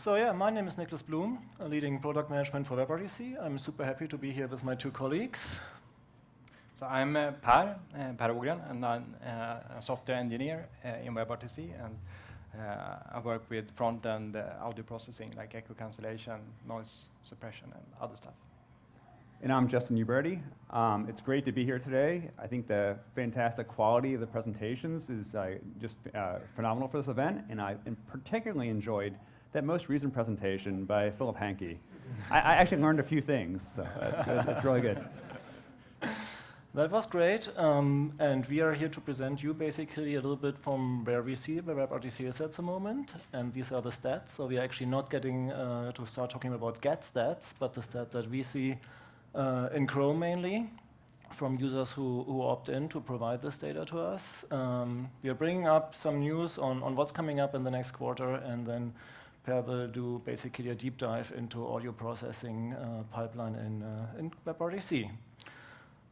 So yeah, my name is Niklas Blum, leading product management for WebRTC. I'm super happy to be here with my two colleagues. So I'm uh, Per, uh, Per Åhgren, and I'm uh, a software engineer uh, in WebRTC, and uh, I work with front-end uh, audio processing, like echo cancellation, noise suppression, and other stuff. And I'm Justin Uberti. Um, it's great to be here today. I think the fantastic quality of the presentations is uh, just uh, phenomenal for this event, and I particularly enjoyed that most recent presentation by Philipp Hancke. I, I, actually learned a few things, so that's, that's really good. That was great, um, and we are here to present you basically a little bit from where we see where WebRTC is at the moment, and these are the stats. So we are actually not getting uh, to start talking about getStats, but the stats that we see uh, in Chrome mainly from users who, who opt in to provide this data to us. Um, we are bringing up some news on, on what's coming up in the next quarter, and then Per will do basically a deep dive into audio processing uh, pipeline in, uh, in WebRTC.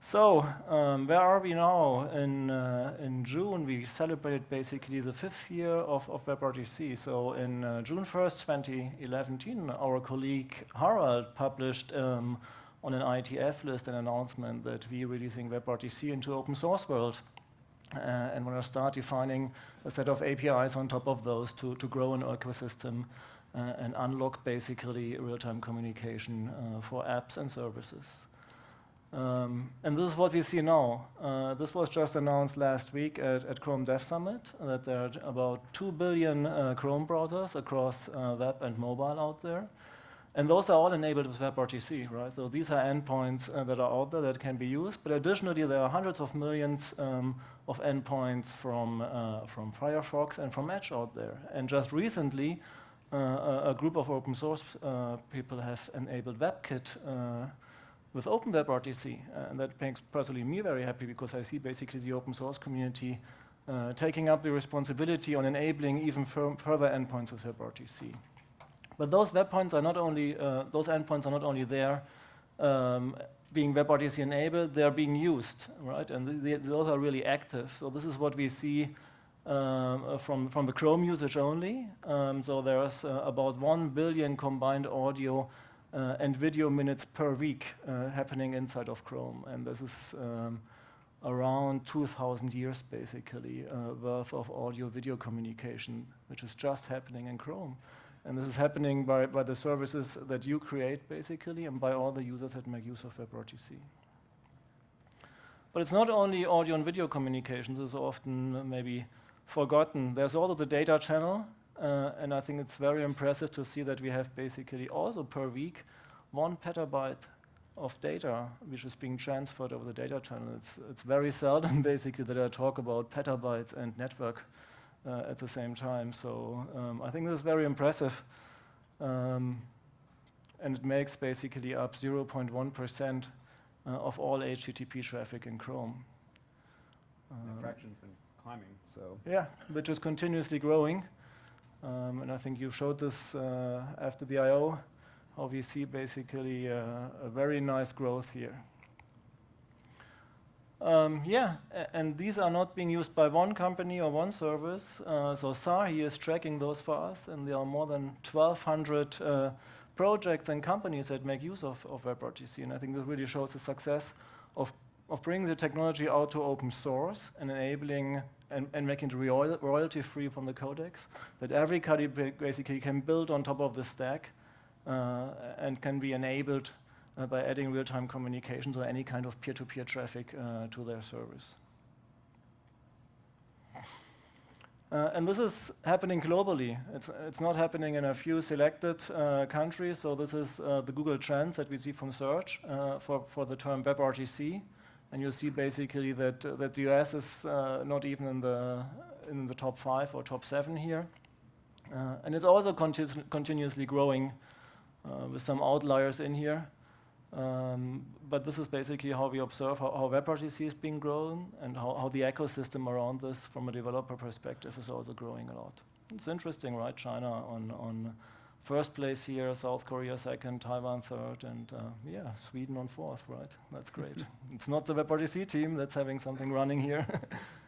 So, um, where are we now? In, uh, in June, we celebrated basically the fifth year of, of WebRTC. So, in uh, June 1st, 2011, our colleague Harald published um, on an IETF list an announcement that we're releasing WebRTC into open source world. Uh, and we're going to start defining a set of APIs on top of those to, to grow an ecosystem uh, and unlock basically real-time communication uh, for apps and services. Um, and this is what we see now. Uh, this was just announced last week at, at, Chrome Dev Summit that there are about 2 billion uh, Chrome browsers across uh, web and mobile out there. And those are all enabled with WebRTC, right? So these are endpoints uh, that are out there that can be used. But additionally, there are hundreds of millions um, of endpoints from, uh, from Firefox and from Edge out there. And just recently, uh, a, a, group of open source uh, people have enabled WebKit uh, with OpenWebRTC. and that makes personally me very happy because I see basically the open source community uh, taking up the responsibility on enabling even further endpoints of WebRTC. But those web points are not only, uh, those endpoints are not only there um, being WebRTC enabled, they're being used, right? And th those are really active. So this is what we see um, from, from the Chrome usage only. Um, so there's uh, about 1 billion combined audio uh, and video minutes per week uh, happening inside of Chrome. And this is um, around 2,000 years, basically, uh, worth of audio-video communication, which is just happening in Chrome. And this is happening by, by the services that you create, basically, and by all the users that make use of WebRTC. But it's not only audio and video communications. This is often maybe forgotten. There's also the data channel, uh, and I think it's very impressive to see that we have basically also per week one petabyte of data which is being transferred over the data channel. It's, it's very seldom basically that I talk about petabytes and network uh, at the same time. So um, I think this is very impressive. Um, and it makes basically up 0.1% uh, of all HTTP traffic in Chrome. the fraction's been climbing, so. Yeah, which is continuously growing. Um, and I think you showed this uh, after the I.O., how we see basically uh, a very nice growth here. Um, yeah, and these are not being used by one company or one service. Uh, so Tsahi is tracking those for us, and there are more than 1,200 uh, projects and companies that make use of, of WebRTC. And I think this really shows the success of, of bringing the technology out to open source and enabling and, and making it royalty free from the codecs, that everybody basically can build on top of the stack uh, and can be enabled by adding real-time communications or any kind of peer-to-peer -peer traffic uh, to their service. Uh, and this is happening globally. It's, it's not happening in a few selected uh, countries. So this is uh, the Google Trends that we see from search uh, for, for the term WebRTC. And you see basically that, that the US is not even in the, in the top five or top seven here. and it's also conti continuously growing with some outliers in here. Um, but this is basically how we observe how, how WebRTC is being grown and how, how the ecosystem around this from a developer perspective is also growing a lot. It's interesting, right? China on, on first place here, South Korea second, Taiwan third, and uh, yeah, Sweden on fourth, right? That's great. it's not the WebRTC team that's having something running here.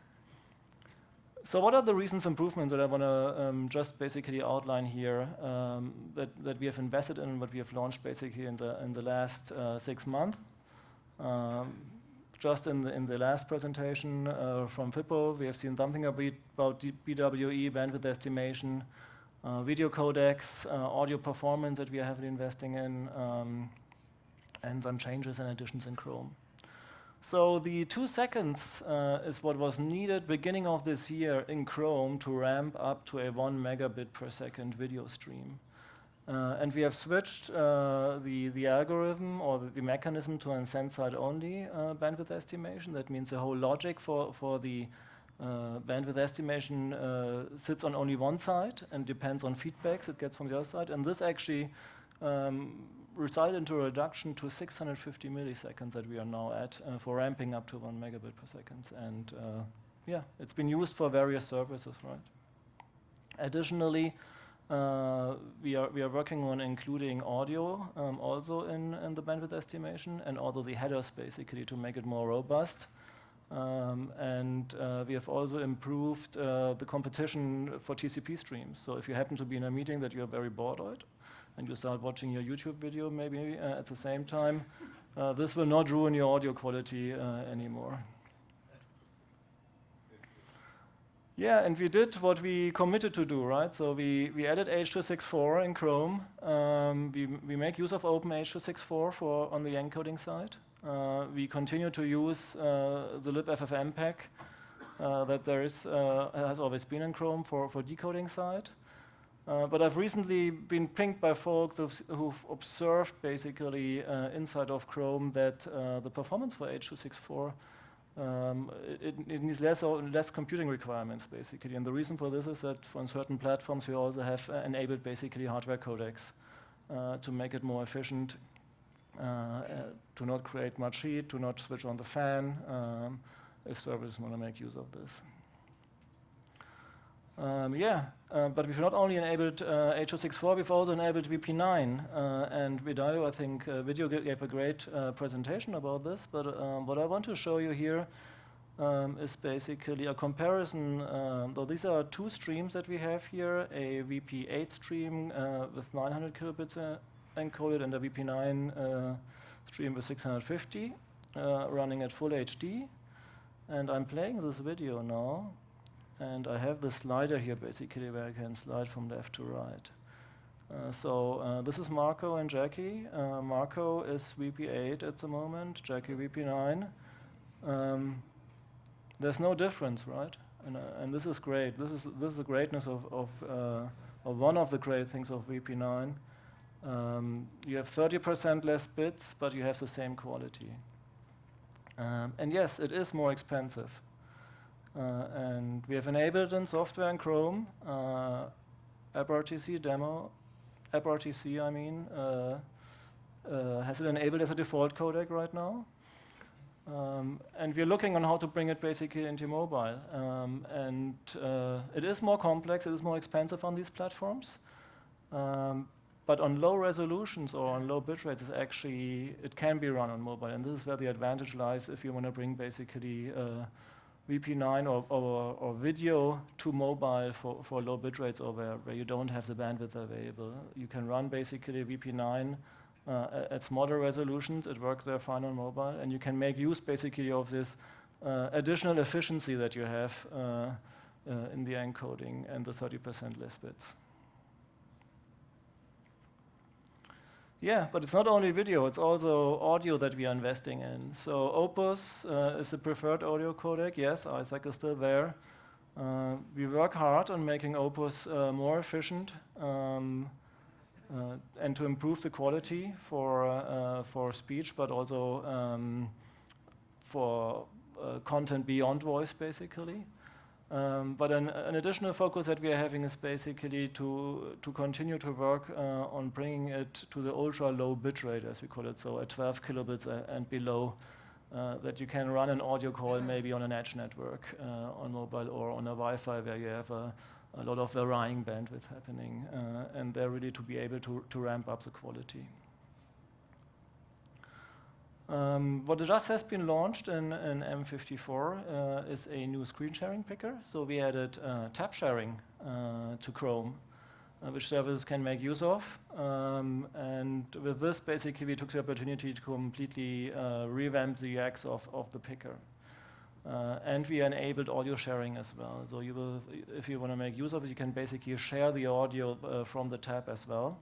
so what are the recent improvements that I want to um, just basically outline here um, that, that we have invested in, what we have launched basically in the, in the last uh, six months? Um, just in the, in the last presentation uh, from Fippo, we have seen something about BWE, bandwidth estimation, uh, video codecs, uh, audio performance that we are heavily investing in, um, and some changes and additions in Chrome. So the two seconds uh, is what was needed beginning of this year in Chrome to ramp up to a one megabit per second video stream. Uh, and we have switched uh, the, the algorithm or the, the mechanism to an send-side only uh, bandwidth estimation. That means the whole logic for, for the uh, bandwidth estimation uh, sits on only one side and depends on feedbacks it gets from the other side. And this actually um, result into a reduction to 650 milliseconds that we are now at uh, for ramping up to one megabit per second. And uh, yeah, it's been used for various services, right? Additionally, uh, we are we are working on including audio um, also in, in the bandwidth estimation and also the headers basically to make it more robust. Um, and uh, we have also improved uh, the competition for TCP streams. So if you happen to be in a meeting that you are very bored and you start watching your YouTube video maybe uh, at the same time, uh, this will not ruin your audio quality uh, anymore. Yeah, and we did what we committed to do, right? So we, we added H.264 in Chrome. Um, we, we make use of Open H.264 for on the encoding side. Uh, we continue to use uh, the libffmpeg uh, that there is, uh, has always been in Chrome for, for decoding side. Uh, but I've recently been pinged by folks who've, who've observed basically uh, inside of Chrome that uh, the performance for H.264 um, it, it, needs less or less computing requirements basically. And the reason for this is that on certain platforms we also have uh, enabled basically hardware codecs uh, to make it more efficient, to not create much heat, to not switch on the fan um, if servers want to make use of this. Um, yeah, uh, but we've not only enabled uh, H.264, we've also enabled VP9. Uh, and Vidyo, I think, uh, video gave a great uh, presentation about this. But um, what I want to show you here um, is basically a comparison. Um, so these are two streams that we have here, a VP8 stream uh, with 900 kilobits encoded and a VP9 stream with 650 running at full HD. And I'm playing this video now. And I have the slider here basically where I can slide from left to right. Uh, so uh, this is Marco and Jackie. Uh, Marco is VP8 at the moment, Jackie VP9. Um, there's no difference, right? And, uh, and, this is great. This is this is the greatness of of, uh, of one of the great things of VP9. Um, you have 30% less bits, but you have the same quality. Um, and yes, it is more expensive. Uh, and we have enabled in software in Chrome, uh, AppRTC demo, AppRTC, I mean, uh, has it enabled as a default codec right now. Um, and we're looking on how to bring it basically into mobile. Um, and uh, it is more complex, it is more expensive on these platforms. Um, but on low resolutions or on low bit rates, actually, it can be run on mobile. And this is where the advantage lies if you want to bring basically uh, VP9 or, or, or, video to mobile for, for low bit rates or where, where you don't have the bandwidth available. You can run basically VP9 uh, at smaller resolutions. It works there fine on mobile. And you can make use basically of this uh, additional efficiency that you have uh, uh in the encoding and the 30% less bits. Yeah, but it's not only video, it's also audio that we are investing in. So Opus uh, is the preferred audio codec. Yes, iSAC is still there. Uh, we work hard on making Opus uh, more efficient um, uh, and to improve the quality for, uh, for speech, but also um, for uh, content beyond voice, basically. Um, but an, an, additional focus that we are having is basically to, to continue to work uh, on bringing it to the ultra low bit rate, as we call it, so at 12 kilobits and below, uh, that you can run an audio call maybe on an edge network uh, on mobile or on a Wi-Fi where you have a, a lot of varying bandwidth happening, uh, and they're really to be able to, to ramp up the quality. Um, what just has been launched in, in M54 uh, is a new screen sharing picker. So we added uh, tab sharing uh, to Chrome, uh, which services can make use of. Um, and with this, basically, we took the opportunity to completely uh, revamp the UX of, of the picker. Uh, and we enabled audio sharing as well. So you will, if you want to make use of it, you can basically share the audio from the tab as well.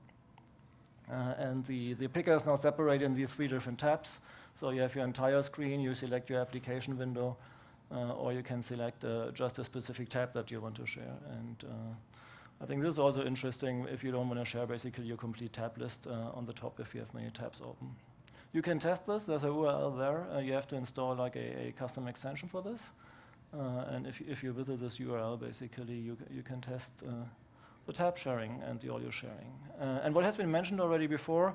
Uh, and the, the picker is now separated in these three different tabs. So you have your entire screen, you select your application window, uh, or you can select uh, just a specific tab that you want to share. And uh, I think this is also interesting if you don't want to share basically your complete tab list uh, on the top if you have many tabs open. You can test this. There's a URL there. Uh, you have to install like a, a custom extension for this. and if, if you visit this URL, basically you, you can test the tab sharing and the audio sharing. Uh, and what has been mentioned already before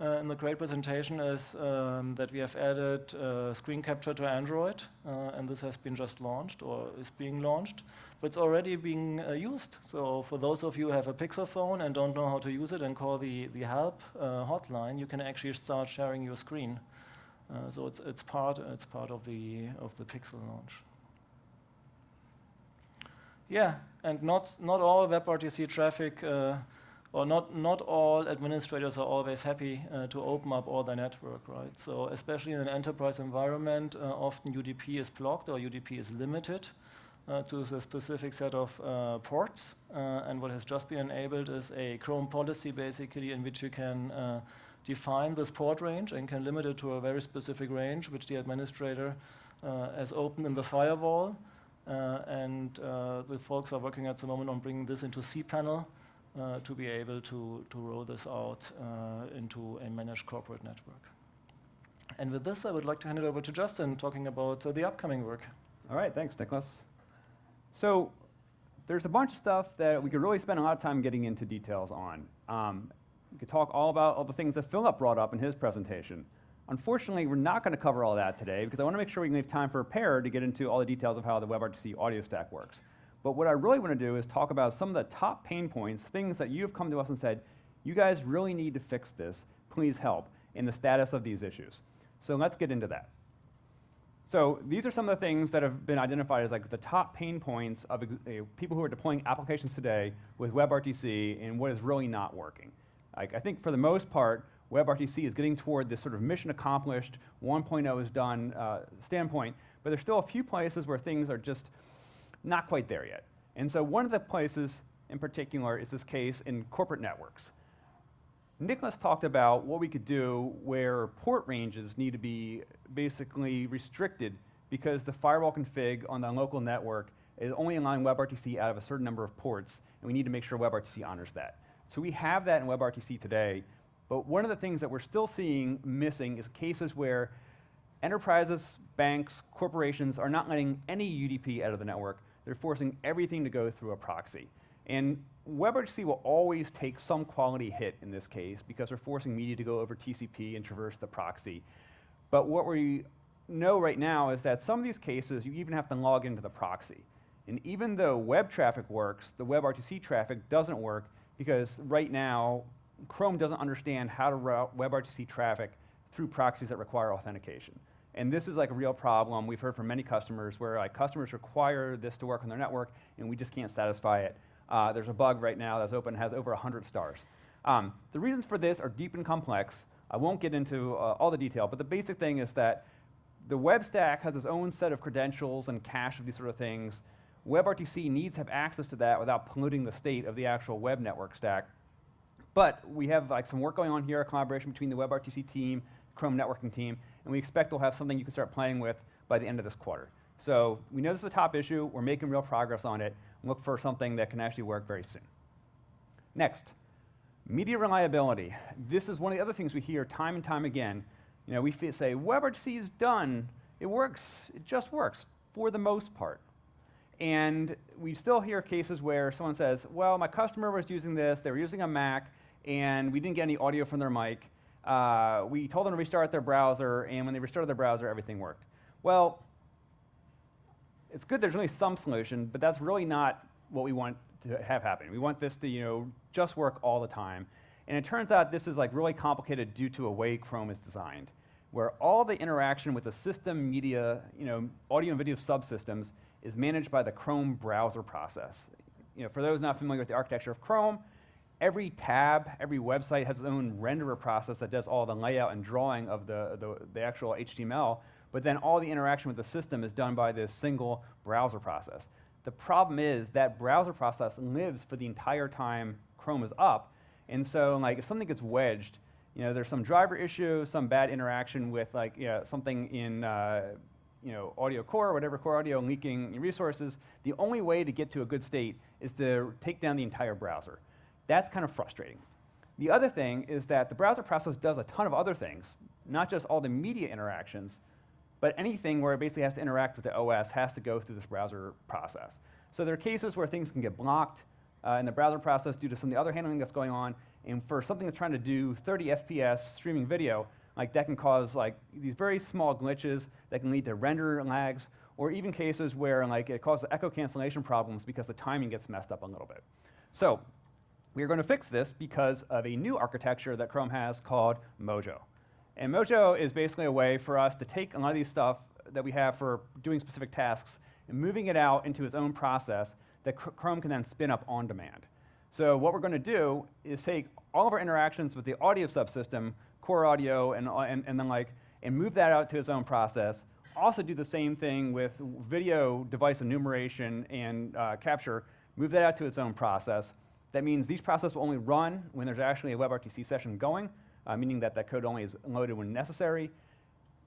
uh, in the great presentation is um, that we have added uh, screen capture to Android, uh, and this has been just launched or is being launched, but it's already being uh, used. So for those of you who have a Pixel phone and don't know how to use it and call the, the help uh, hotline, you can actually start sharing your screen. so it's, it's, part, it's part of the, of the Pixel launch. Yeah, and not, not all WebRTC traffic, uh, or not, not all administrators are always happy uh, to open up all their network, right? So especially in an enterprise environment, uh, often UDP is blocked or UDP is limited uh, to a specific set of uh, ports. Uh, and what has just been enabled is a Chrome policy, basically, in which you can define this port range and can limit it to a very specific range, which the administrator has opened in the firewall. Uh, and uh, the folks are working at the moment on bringing this into cPanel uh, to be able to, to roll this out into a managed corporate network. And with this, I would like to hand it over to Justin, talking about the upcoming work. All right, thanks, Nicholas. So there's a bunch of stuff that we could really spend a lot of time getting into details on. Um, we could talk all about all the things that Philipp brought up in his presentation. Unfortunately, we're not going to cover all that today because I want to make sure we can leave time for a Per to get into all the details of how the WebRTC audio stack works. But what I really want to do is talk about some of the top pain points, things that you have come to us and said, you guys really need to fix this, please help, in the status of these issues. So let's get into that. So these are some of the things that have been identified as like the top pain points of uh, people who are deploying applications today with WebRTC and what is really not working. Like, I think for the most part, WebRTC is getting toward this sort of mission accomplished, 1.0 is done uh, standpoint, but there's still a few places where things are just not quite there yet. And so one of the places in particular is this case in corporate networks. Nicholas talked about what we could do where port ranges need to be basically restricted because the firewall config on the local network is only allowing WebRTC out of a certain number of ports, and we need to make sure WebRTC honors that. So we have that in WebRTC today, but one of the things that we're still seeing missing is cases where enterprises, banks, corporations are not letting any UDP out of the network. They're forcing everything to go through a proxy. And WebRTC will always take some quality hit in this case because we're forcing media to go over TCP and traverse the proxy. But what we know right now is that some of these cases, you even have to log into the proxy. And even though web traffic works, the WebRTC traffic doesn't work because right now, Chrome doesn't understand how to route WebRTC traffic through proxies that require authentication. And this is like a real problem. We've heard from many customers where like customers require this to work on their network, and we just can't satisfy it. Uh, there's a bug right now that's open, and has over 100 stars. Um, the reasons for this are deep and complex. I won't get into uh, all the detail, but the basic thing is that the web stack has its own set of credentials and cache of these sort of things. WebRTC needs to have access to that without polluting the state of the actual web network stack. But we have like some work going on here, a collaboration between the WebRTC team, Chrome networking team, and we expect we'll have something you can start playing with by the end of this quarter. So we know this is a top issue. We're making real progress on it. Look for something that can actually work very soon. Next, media reliability. This is one of the other things we hear time and time again. You know, we say WebRTC is done. It works. It just works for the most part. And we still hear cases where someone says, well, my customer was using this. They were using a Mac and we didn't get any audio from their mic. Uh, we told them to restart their browser, and when they restarted their browser, everything worked. Well, it's good there's only some solution, but that's really not what we want to have happen. We want this to you know, just work all the time. And it turns out this is like really complicated due to a way Chrome is designed. where all the interaction with the system media, you know, audio and video subsystems is managed by the Chrome browser process. You know, for those not familiar with the architecture of Chrome, every tab, every website has its own renderer process that does all the layout and drawing of the, the, the actual HTML, but then all the interaction with the system is done by this single browser process. The problem is that browser process lives for the entire time Chrome is up, and so like if something gets wedged, you know, there's some driver issue, some bad interaction with like you know, something in uh, you know, audio core or whatever core audio leaking resources, the only way to get to a good state is to take down the entire browser. That's kind of frustrating. The other thing is that the browser process does a ton of other things, not just all the media interactions, but anything where it basically has to interact with the OS has to go through this browser process. So there are cases where things can get blocked uh, in the browser process due to some of the other handling that's going on. And for something that's trying to do 30 FPS streaming video, like that can cause like these very small glitches that can lead to render lags, or even cases where like it causes echo cancellation problems because the timing gets messed up a little bit. So we are going to fix this because of a new architecture that Chrome has called Mojo. And Mojo is basically a way for us to take a lot of these stuff that we have for doing specific tasks and moving it out into its own process that Chrome can then spin up on demand. So what we're going to do is take all of our interactions with the audio subsystem, core audio, and, and, and then like, and move that out to its own process. Also do the same thing with video device enumeration and uh, capture, move that out to its own process. That means these processes will only run when there's actually a WebRTC session going, uh, meaning that that code only is loaded when necessary.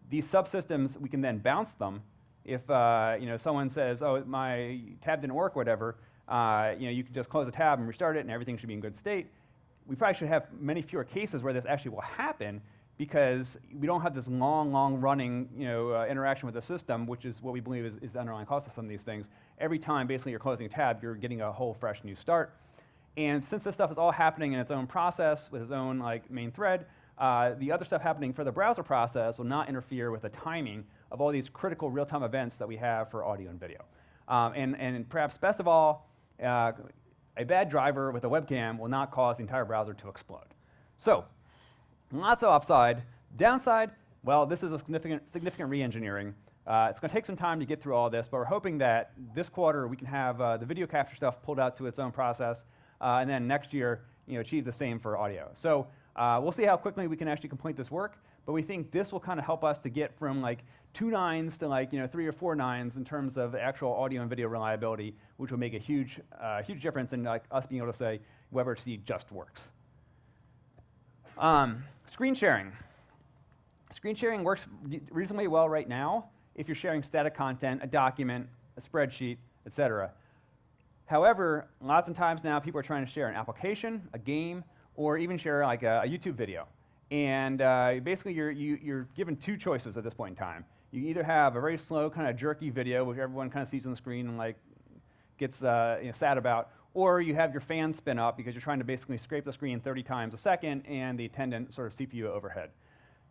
These subsystems, we can then bounce them. If uh, you know, someone says, oh, my tab didn't work, whatever, uh, you know, you can just close the tab and restart it, and everything should be in good state. We probably should have many fewer cases where this actually will happen because we don't have this long, long running you know, uh, interaction with the system, which is what we believe is, is, the underlying cost of some of these things. Every time basically you're closing a tab, you're getting a whole fresh new start. And since this stuff is all happening in its own process with its own like main thread, uh, the other stuff happening for the browser process will not interfere with the timing of all these critical real-time events that we have for audio and video. Um, and, and perhaps best of all, uh, a bad driver with a webcam will not cause the entire browser to explode. So, lots of upside. Downside, well, this is a significant, significant re-engineering. Uh, it's going to take some time to get through all this, but we're hoping that this quarter we can have uh, the video capture stuff pulled out to its own process, uh, and then next year, you know, achieve the same for audio. So uh, we'll see how quickly we can actually complete this work, but we think this will kind of help us to get from like two nines to like you know three or four nines in terms of actual audio and video reliability, which will make a huge, uh, huge difference in like us being able to say WebRTC just works. Um, screen sharing. Screen sharing works reasonably well right now if you're sharing static content, a document, a spreadsheet, etc. However, lots of times now people are trying to share an application, a game, or even share like a, a YouTube video. And uh, basically, you're, you, you're given two choices at this point in time. You either have a very slow, kind of jerky video, which everyone kind of sees on the screen and like gets uh, you know, sad about, or you have your fan spin up because you're trying to basically scrape the screen 30 times a second and the attendant sort of CPU overhead.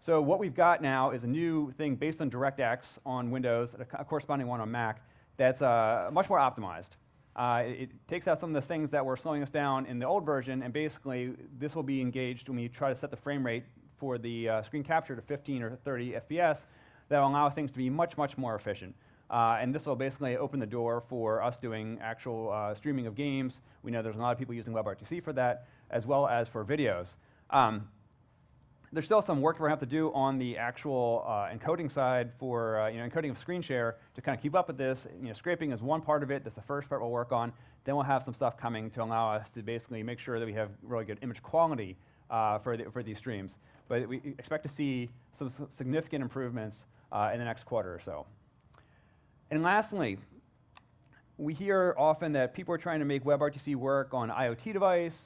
So what we've got now is a new thing based on DirectX on Windows, a corresponding one on Mac, that's uh, much more optimized. Uh, it, it, takes out some of the things that were slowing us down in the old version, and basically this will be engaged when we try to set the frame rate for the uh, screen capture to 15 or 30 FPS that will allow things to be much, much more efficient. Uh, and this will basically open the door for us doing actual uh, streaming of games. We know there's a lot of people using WebRTC for that, as well as for videos. Um, there's still some work we're going to have to do on the actual uh, encoding side for uh, you know, encoding of screen share to kind of keep up with this. You know, scraping is one part of it. That's the first part we'll work on. Then we'll have some stuff coming to allow us to basically make sure that we have really good image quality uh, for, the, for these streams. But we expect to see some significant improvements uh, in the next quarter or so. And lastly, we hear often that people are trying to make WebRTC work on IoT device,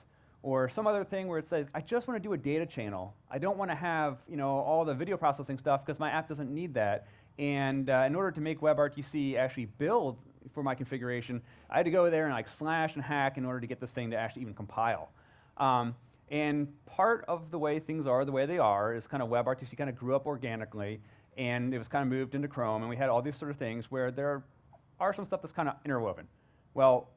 or some other thing where it says, I just want to do a data channel. I don't want to have you know, all the video processing stuff because my app doesn't need that. And uh, in order to make WebRTC actually build for my configuration, I had to go there and like slash and hack in order to get this thing to actually even compile. Um, and part of the way things are the way they are is kind of WebRTC kind of grew up organically, and it was kind of moved into Chrome, and we had all these sort of things where there are some stuff that's kind of interwoven. Well,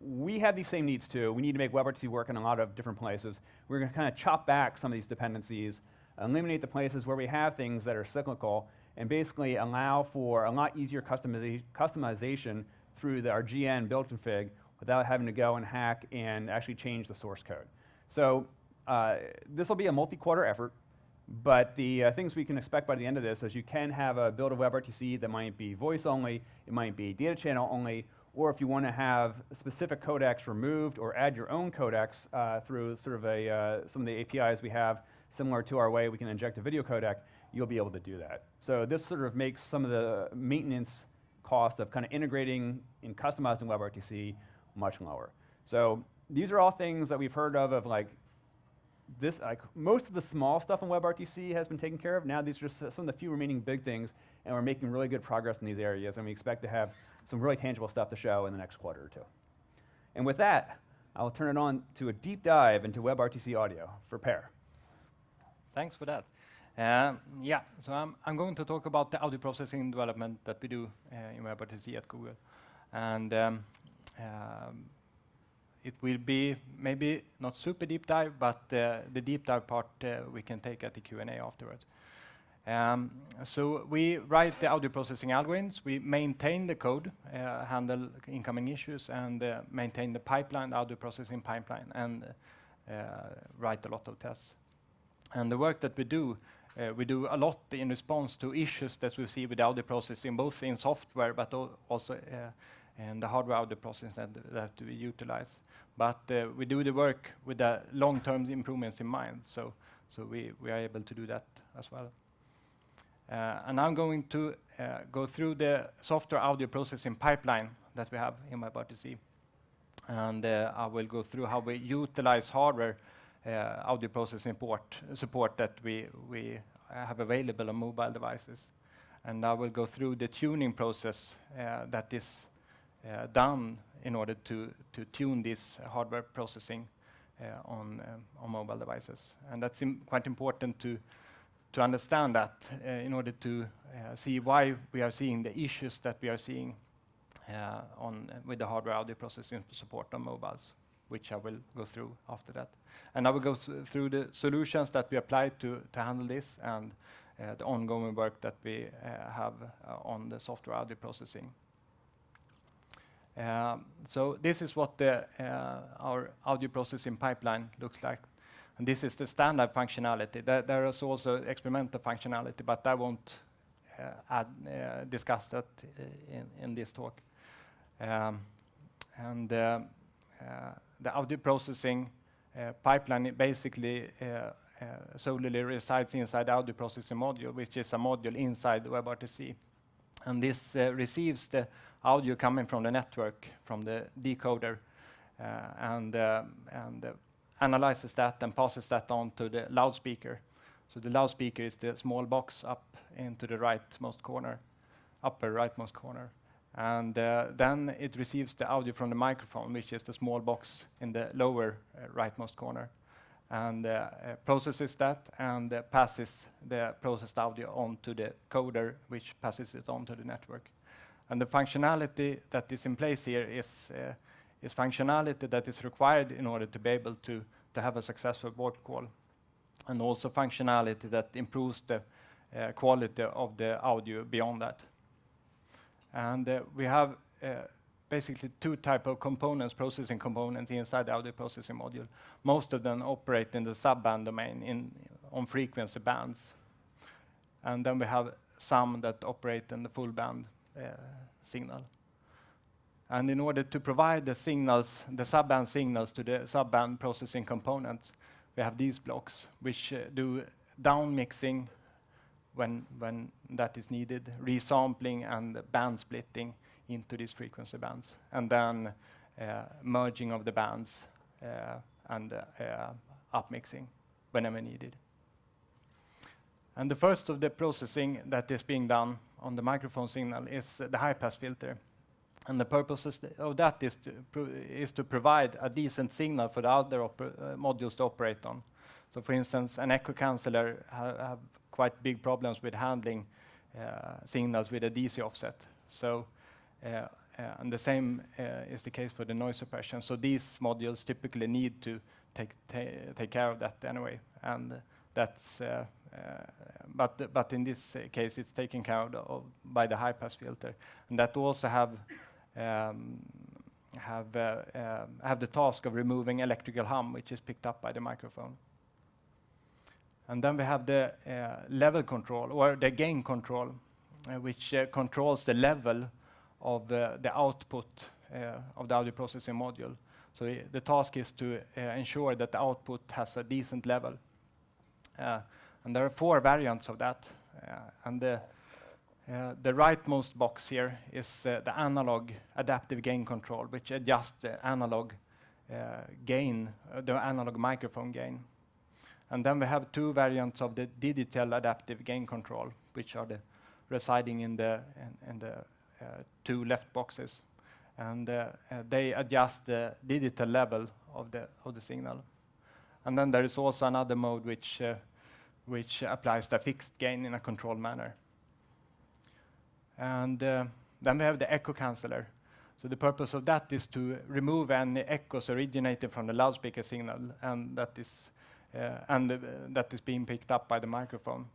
we have these same needs too. We need to make WebRTC work in a lot of different places. We're going to kind of chop back some of these dependencies eliminate the places where we have things that are cyclical, and basically allow for a lot easier customiza customization through the, our GN build config without having to go and hack and actually change the source code. So uh, this will be a multi-quarter effort, but the uh, things we can expect by the end of this is you can have a build of WebRTC that might be voice only, it might be data channel only, or if you want to have specific codecs removed or add your own codecs uh, through sort of a, uh, some of the APIs we have, similar to our way we can inject a video codec, you'll be able to do that. So this sort of makes some of the maintenance cost of kind of integrating and customizing WebRTC much lower. So these are all things that we've heard of, of like this, like most of the small stuff in WebRTC has been taken care of. Now these are just some of the few remaining big things, and we're making really good progress in these areas, and we expect to have some really tangible stuff to show in the next quarter or two. And with that, I'll turn it on to a deep dive into WebRTC audio for Per. Thanks for that. Uh, yeah, so I'm, I'm going to talk about the audio processing development that we do uh, in WebRTC at Google. And um, um, it will be maybe not super deep dive, but uh, the deep dive part uh, we can take at the Q&A afterwards. Um, so we write the audio processing algorithms, we maintain the code, uh, handle incoming issues, and uh, maintain the pipeline, the audio processing pipeline, and uh, write a lot of tests. And the work that we do, uh, we do a lot in response to issues that we see with audio processing, both in software, but also and the hardware audio processing that, that we utilize. But uh, we do the work with the long-term improvements in mind, so, so we, we are able to do that as well. Uh, and I'm going to uh, go through the software audio processing pipeline that we have in WebRTC. And uh, I will go through how we utilize hardware audio processing support, support that we, we have available on mobile devices. And I will go through the tuning process that is uh, done in order to, to tune this hardware processing uh, on, um, on mobile devices. And that's Im quite important to, to understand that uh, in order to see why we are seeing the issues that we are seeing on, with the hardware audio processing support on mobiles which I will go through after that. And I will go through the solutions that we applied to, to handle this and uh, the ongoing work that we uh, have uh, on the software audio processing. Um, so this is what the, uh, our audio processing pipeline looks like. And this is the standard functionality. There, there is also experimental functionality, but I won't uh, add, uh, discuss that in, in, this talk. Um, and uh, uh, the audio processing uh, pipeline basically solely resides inside the audio processing module, which is a module inside WebRTC. And this receives the audio coming from the network, from the decoder, uh, and, uh, and uh, analyzes that and passes that on to the loudspeaker. So the loudspeaker is the small box up into the rightmost corner, upper rightmost corner. And uh, then it receives the audio from the microphone, which is the small box in the lower uh, rightmost corner, and uh, processes that and passes the processed audio on to the coder, which passes it on to the network. And the functionality that is in place here is, uh, is functionality that is required in order to be able to, to have a successful board call. And also functionality that improves the uh, quality of the audio beyond that. And uh, we have uh, basically two type of components, processing components inside the audio processing module. Most of them operate in the subband domain in, on frequency bands. And then we have some that operate in the full band uh, signal. And in order to provide the signals, the subband signals to the subband processing components, we have these blocks, which uh, do down mixing when, when that is needed, resampling and band splitting into these frequency bands, and then uh, merging of the bands uh, and uh, upmixing whenever needed. And the first of the processing that is being done on the microphone signal is the high-pass filter. And the purpose of that is to, is to provide a decent signal for the other uh, modules to operate on. So for instance, an echo canceller ha have quite big problems with handling uh, signals with a DC offset. So, uh, uh, and the same uh, is the case for the noise suppression. So these modules typically need to take, ta take care of that anyway. And that's but but in this case, it's taken care of by the high-pass filter. And that also have um, have uh, uh, have the task of removing electrical hum, which is picked up by the microphone. And then we have the uh, level control or the gain control, which controls the level of the output of the audio processing module. So eh, the task is to ensure that the output has a decent level. And there are four variants of that. And the the rightmost box here is the analog adaptive gain control, which adjusts the analog gain, the analog microphone gain. And then we have two variants of the digital adaptive gain control, which are the residing in the in, in the uh, two left boxes, and uh, uh, they adjust the digital level of the of the signal. And then there is also another mode which which applies the fixed gain in a controlled manner. And then we have the echo canceller. So the purpose of that is to remove any echoes originating from the loudspeaker signal, and that is uh, and uh, that is being picked up by the microphone.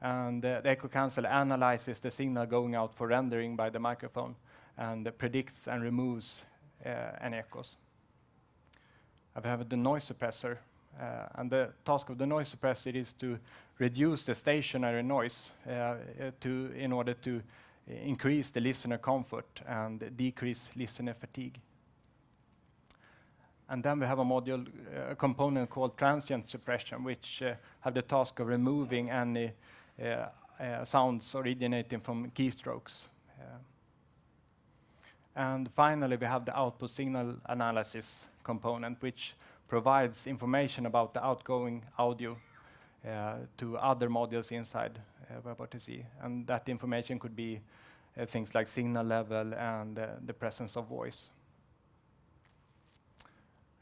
And uh, the echo canceller analyzes the signal going out for rendering by the microphone and predicts and removes any echoes. I have the noise suppressor, uh, and the task of the noise suppressor is to reduce the stationary noise uh, to, in order to increase the listener comfort and decrease listener fatigue. And then we have a module, a component called transient suppression, which uh, have the task of removing any uh, uh, sounds originating from keystrokes. And finally, we have the output signal analysis component, which provides information about the outgoing audio to other modules inside WebRTC. And that information could be things like signal level and the presence of voice.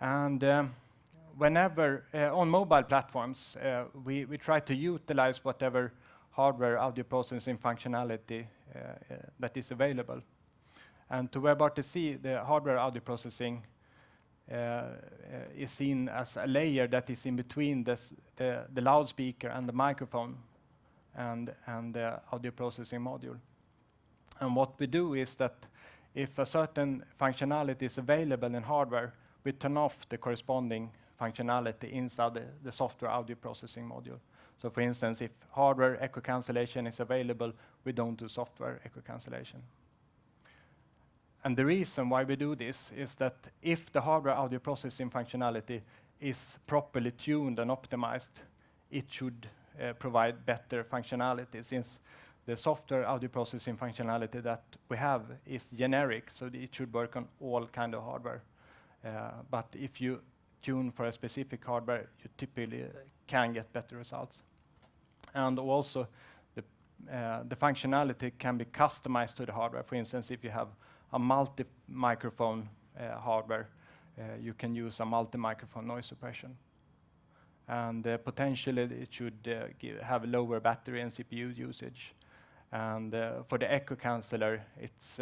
And um, whenever uh, on mobile platforms, uh, we, we try to utilize whatever hardware audio processing functionality uh, uh that is available. And to WebRTC, the hardware audio processing uh, uh, is seen as a layer that is in between this, the, the loudspeaker and the microphone and, and the audio processing module. And what we do is that if a certain functionality is available in hardware, we turn off the corresponding functionality inside the, the software audio processing module. So for instance, if hardware echo cancellation is available, we don't do software echo cancellation. And the reason why we do this is that if the hardware audio processing functionality is properly tuned and optimized, it should uh, provide better functionality since the software audio processing functionality that we have is generic, so it should work on all kind of hardware. Uh, but if you tune for a specific hardware, you typically can get better results. And also, the, uh, the functionality can be customized to the hardware. For instance, if you have a multi-microphone hardware, you can use a multi-microphone noise suppression. And uh, potentially, it should uh, have lower battery and CPU usage. And uh, for the echo canceller, it's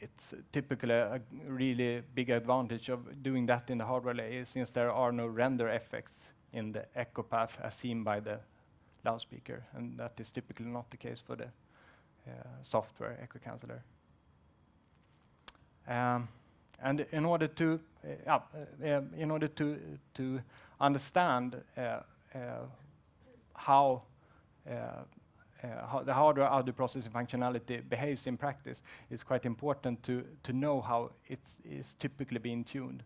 it's typically a really big advantage of doing that in the hardware layer since there are no render effects in the echo path as seen by the loudspeaker, and that is typically not the case for the uh, software echo canceller. Um, and in order to uh, in order to to understand how how the hardware audio processing functionality behaves in practice, it's quite important to, to know how it is typically being tuned.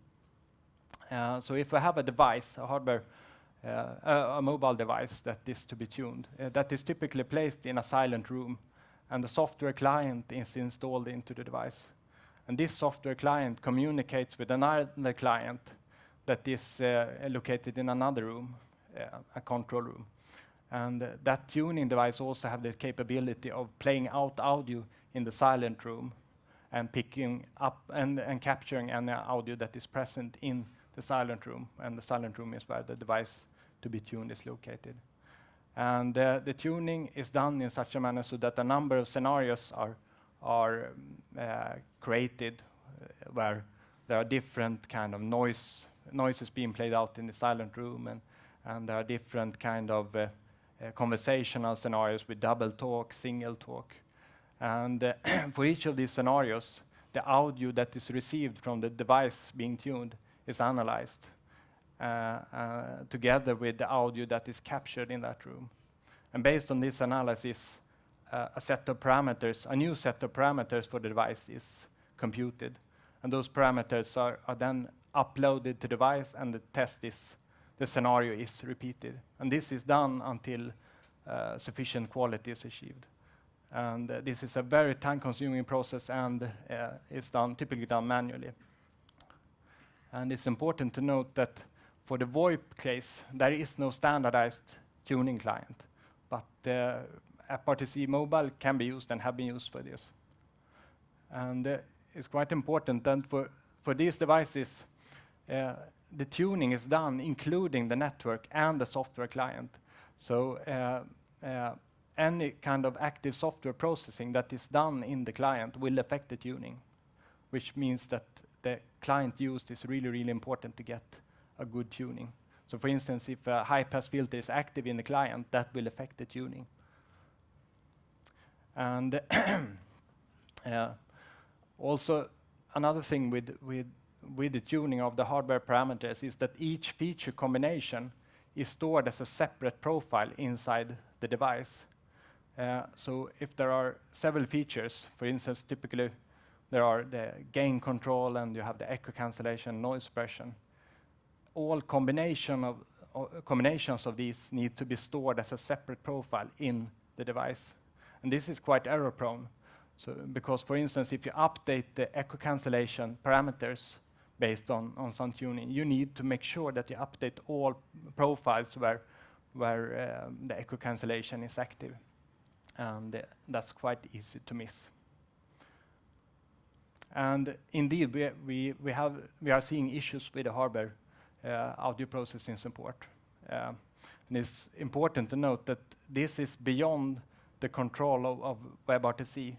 So if I have a device, a hardware, uh, a, a, mobile device that is to be tuned, uh, that is typically placed in a silent room, and the software client is installed into the device. And this software client communicates with another client that is uh, located in another room, uh, a control room. And uh, that tuning device also have the capability of playing out audio in the silent room and picking up and, and capturing any audio that is present in the silent room. And the silent room is where the device to be tuned is located. And uh, the tuning is done in such a manner so that a number of scenarios are, are uh, created uh, where there are different kind of noise noises being played out in the silent room and and there are different kind of uh, uh, conversational scenarios with double talk, single talk. And uh, for each of these scenarios, the audio that is received from the device being tuned is analyzed uh, together with the audio that is captured in that room. And based on this analysis, uh, a set of parameters, a new set of parameters for the device is computed. And those parameters are, are then uploaded to the device and the test is the scenario is repeated. And this is done until uh, sufficient quality is achieved. And uh, this is a very time-consuming process and uh, it's done typically done manually. And it's important to note that for the VoIP case, there is no standardized tuning client, but WebRTC Mobile can be used and have been used for this. And uh, it's quite important that for, for these devices, uh, the tuning is done including the network and the software client. So uh, uh, any kind of active software processing that is done in the client will affect the tuning, which means that the client used is really, really important to get a good tuning. So for instance, if a high-pass filter is active in the client, that will affect the tuning. And uh, also another thing with, with with the tuning of the hardware parameters is that each feature combination is stored as a separate profile inside the device. Uh, so if there are several features, for instance, typically there are the gain control and you have the echo cancellation, noise suppression. All combination of, uh, combinations of these need to be stored as a separate profile in the device. And this is quite error prone. So because for instance, if you update the echo cancellation parameters, based on, on some tuning. You need to make sure that you update all profiles where, where um, the echo cancellation is active. And uh, that's quite easy to miss. And indeed, we, we, we, have, we are seeing issues with the hardware uh, audio processing support. Uh, and it's important to note that this is beyond the control of, of WebRTC.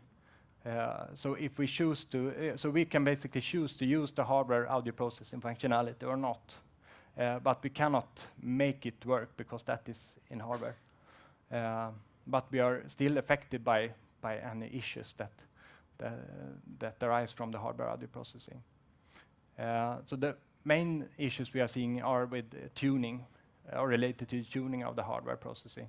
Uh, so if we choose to, uh, so we can basically choose to use the hardware audio processing functionality or not. Uh, but we cannot make it work because that is in hardware. Uh, but we are still affected by, by any issues that, that, that arise from the hardware audio processing. Uh, so the main issues we are seeing are with tuning, or related to tuning of the hardware processing.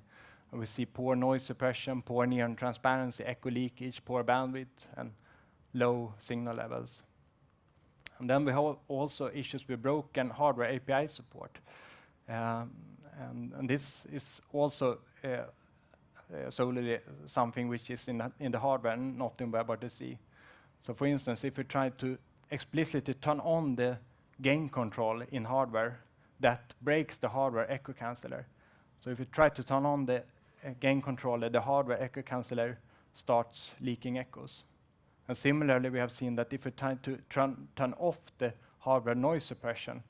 We see poor noise suppression, poor near transparency, echo leakage, poor bandwidth, and low signal levels. And then we have also issues with broken hardware API support. Um, and, and, this is also uh, uh, solely something which is in the, in the hardware and not in WebRTC. So for instance, if we try to explicitly turn on the gain control in hardware, that breaks the hardware echo canceller. So if you try to turn on the gain controller, the hardware echo canceller starts leaking echoes. And similarly, we have seen that if we try to turn, off the hardware noise suppression,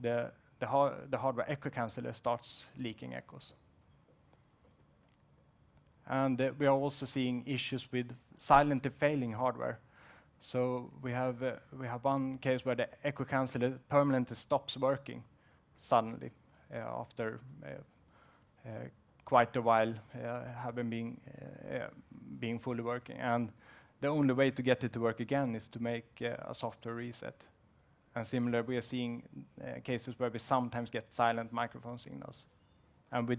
the, the, the hardware echo canceller starts leaking echoes. And uh, we are also seeing issues with silently failing hardware. So we have, uh, we have one case where the echo canceller permanently stops working suddenly uh, after quite a while uh, have been uh, being fully working. And the only way to get it to work again is to make uh, a software reset. And similar, we are seeing cases where we sometimes get silent microphone signals. And with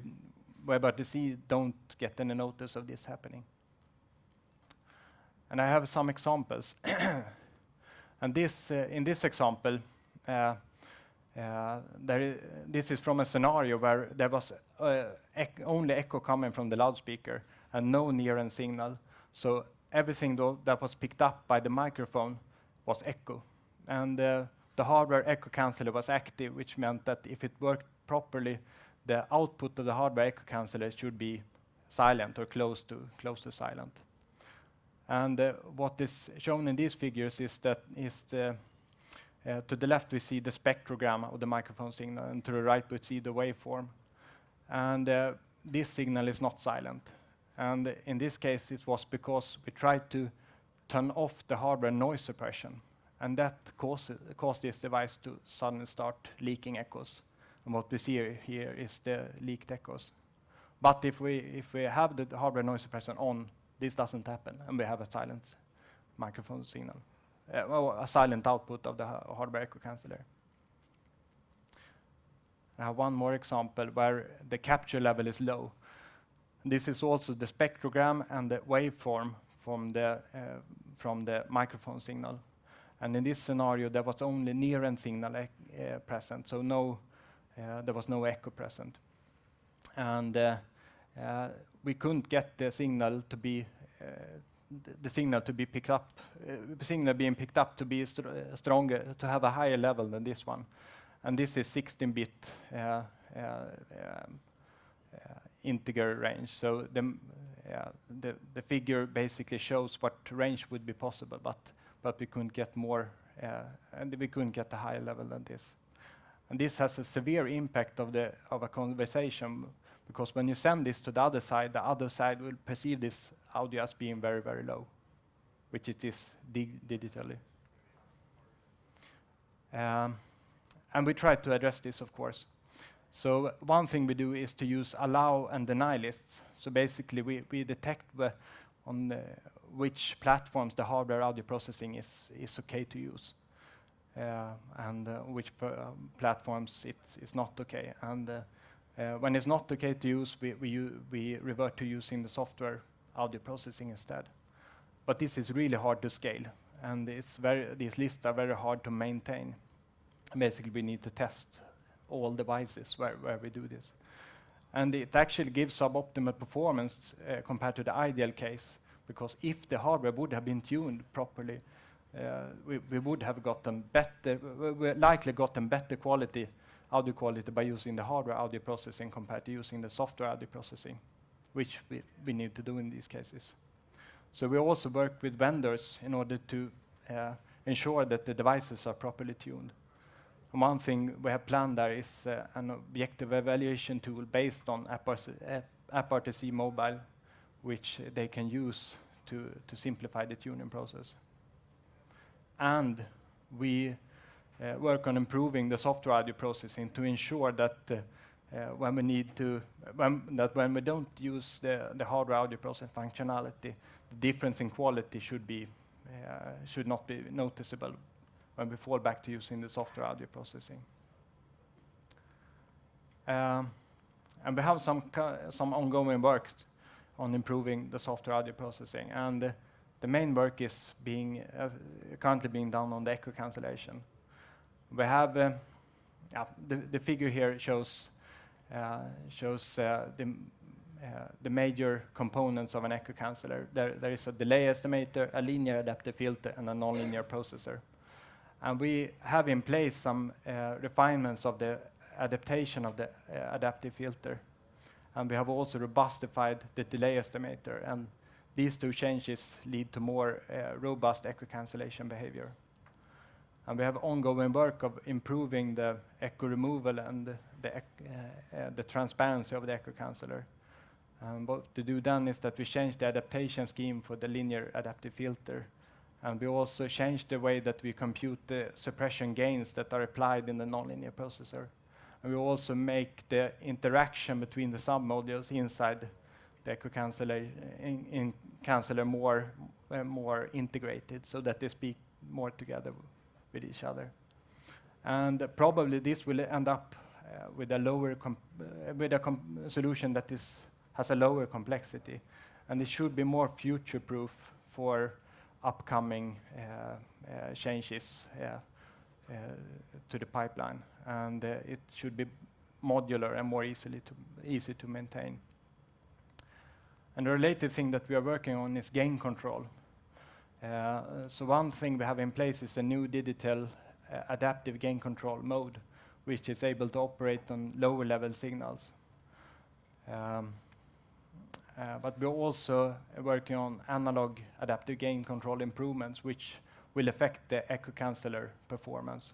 WebRTC, don't get any notice of this happening. And I have some examples. and this, in this example, uh, this is from a scenario where there was uh, ec only echo coming from the loudspeaker and no near-end signal. So everything that was picked up by the microphone was echo. And uh, the hardware echo canceller was active, which meant that if it worked properly, the output of the hardware echo canceller should be silent or close to, close to silent. And uh, what is shown in these figures is that is the uh, to the left, we see the spectrogram of the microphone signal, and to the right, we see the waveform. And uh, this signal is not silent. And in this case, it was because we tried to turn off the hardware noise suppression, and that caused, caused this device to suddenly start leaking echoes. And what we see here is the leaked echoes. But if we, if we have the hardware noise suppression on, this doesn't happen, and we have a silent microphone signal, uh, well, a silent output of the hardware echo canceller. I have one more example where the capture level is low. This is also the spectrogram and the waveform from the, uh, from the microphone signal. And in this scenario, there was only near-end signal uh, present, so no, uh, there was no echo present. And we couldn't get the signal to be the signal to be picked up, uh, signal being picked up to be str stronger, to have a higher level than this one. And this is 16-bit uh, uh, um, integer range. So the, the, the figure basically shows what range would be possible, but but we couldn't get more, and we couldn't get a higher level than this. And this has a severe impact of the of a conversation because when you send this to the other side, the other side will perceive this audio as being very, very low, which it is dig digitally. Um, and we try to address this, of course. So one thing we do is to use allow and deny lists. So basically, we, we detect on the, which platforms the hardware audio processing is, is okay to use. Uh, and uh, which uh, platforms it's, it's not okay. And uh, when it's not okay to use, we, we, we revert to using the software audio processing instead. But this is really hard to scale, and it's very, these lists are very hard to maintain. Basically, we need to test all devices where, where we do this. And it actually gives suboptimal performance uh, compared to the ideal case, because if the hardware would have been tuned properly, uh, we, we would have gotten better, we likely gotten better quality audio quality by using the hardware audio processing compared to using the software audio processing, which we, we need to do in these cases. So we also work with vendors in order to uh, ensure that the devices are properly tuned. One thing we have planned there is uh, an objective evaluation tool based on AppRTC Mobile, which they can use to, to simplify the tuning process. And we uh, work on improving the software audio processing to ensure that uh, uh, when we need to, when, that when we don't use the, the hardware audio processing functionality, the difference in quality should be, should not be noticeable when we fall back to using the software audio processing. Um, and we have some, some ongoing work on improving the software audio processing. And uh, the main work is being uh, currently being done on the echo cancellation. We have, uh, yeah, the, the figure here shows, uh, shows uh, the, the major components of an echo canceller. There, there is a delay estimator, a linear adaptive filter, and a nonlinear processor. And we have in place some uh, refinements of the adaptation of the uh, adaptive filter. And we have also robustified the delay estimator. And these two changes lead to more uh, robust echo cancellation behavior. And we have ongoing work of improving the echo removal and the, uh, uh, the transparency of the echo canceller. And what to do then is that we change the adaptation scheme for the linear adaptive filter. And we also change the way that we compute the suppression gains that are applied in the nonlinear processor. And we also make the interaction between the submodules inside the echo canceller, in, in canceller more, uh, more integrated so that they speak more together with each other. And probably this will end up uh, with a lower uh, with a solution that is has a lower complexity, and it should be more future-proof for upcoming uh, changes to the pipeline, and it should be modular and more easily to easy to maintain. And the related thing that we are working on is gain control. Uh, so one thing we have in place is a new digital uh, adaptive gain control mode, which is able to operate on lower level signals. Um, uh, but we're also working on analog adaptive gain control improvements, which will affect the echo canceller performance.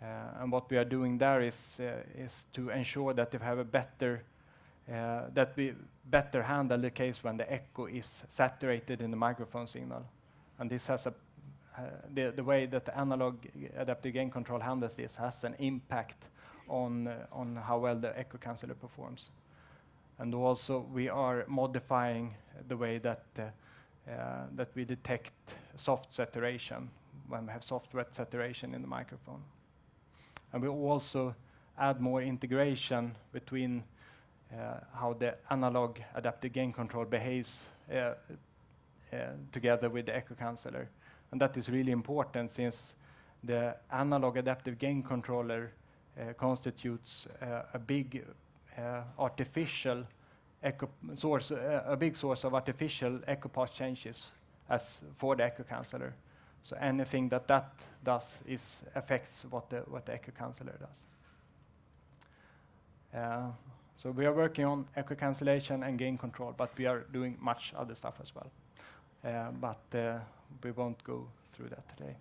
Uh, and what we are doing there is, uh, is to ensure that we have a better uh, that we better handle the case when the echo is saturated in the microphone signal. And this has a the, the way that the analog adaptive gain control handles this has an impact on, on how well the echo canceller performs. And also, we are modifying the way that, uh, uh, that we detect soft saturation when we have soft wet saturation in the microphone. And we also add more integration between uh, how the analog adaptive gain control behaves uh, together with the echo canceller. And that is really important since the analog adaptive gain controller uh, constitutes uh, a big artificial echo source, a big source of artificial echo path changes as for the echo canceller. So anything that that does is affects what the what the echo canceller does. Uh, so we are working on echo cancellation and gain control, but we are doing much other stuff as well. Uh, but uh, we won't go through that today.